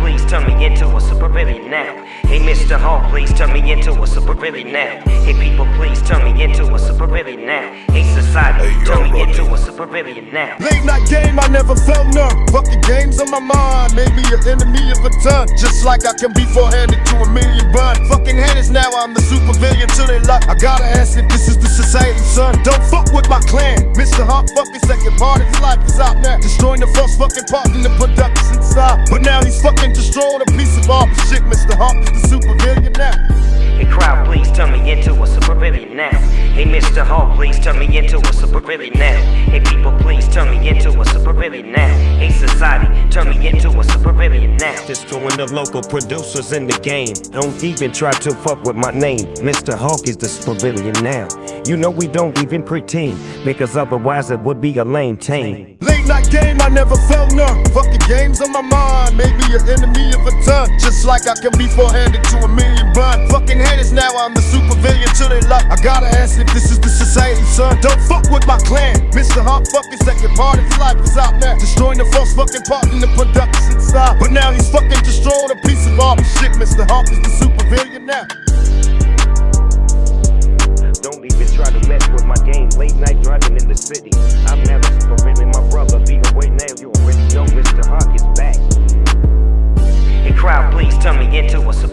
please turn me into a super villain now. Hey, Mr. Hawk, please turn me into a super villain now. Hey, people, please turn me into a super villain now. Hey, society, Hey, turn me into a super villain now. Late night game, I never felt none. Fucking games on my mind, made me an enemy of a ton. Just like I can be four-handed to a million bun. Fucking haters, now I'm the supervillain till they luck. I gotta ask if this is the society, son. Don't fuck with my clan. Mr. Hawk, fucking second part of his life is out now. Destroying the first fucking part in the production style. But now fucking destroying a piece of art. Shit, Mr. Hawk is the supervillain now. Hey, crowd, please turn me into a supervillain now. Hey, Mr. Hawk, please turn me into a supervillain now. Hey, people, please turn me into a supervillain now. Hey, society, turn me into a supervillain now. Destroying the local producers in the game. Don't even try to fuck with my name. Mr. Hawk is the pavilion now. You know we don't even pretend, because otherwise it would be a lame tame. Late night game, I never felt none. Fucking games on my mind, made me an enemy of a ton. Just like I can be four-handed to a million bun. Fucking haters, now I'm the supervillain till they luck. I gotta ask if this is the society, son. Don't fuck with my clan. Mr. Hawk, fucking second part of his life is out now. Destroying the first fucking part in the production style. But now he's fucking destroying a piece of art. Shit, Mr. Hawk is the supervillain now. Don't even try to mess with my game. Late night driving in the city. I'm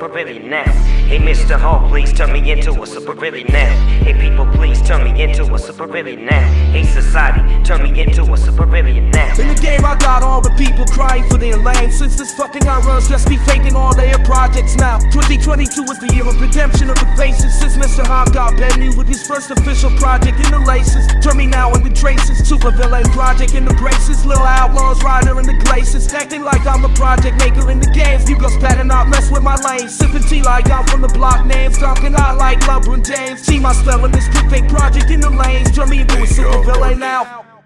into a supervillain now. Hey, Mr. Hawk, please turn me into a supervillain now. Hey, people, please turn me into a supervillain now. Hey, society, turn me into a supervillain now. In the game, I got all the people crying for their lane. Since this fucking runs just be faking all their projects now. 2022 is the year of redemption of the faces. Since Mr. Hawk got Benny with his first official project in the laces. Turn me now in the traces. Super villain project in the braces. Little outlaws rider in the glaciers. Acting like I'm a project maker in the games. You go spat and not mess with my lane. Sipping tea like I'm from the block names. Talking out like LeBron James. See my spell in this fake project in the lanes. Turn me into a super villain now.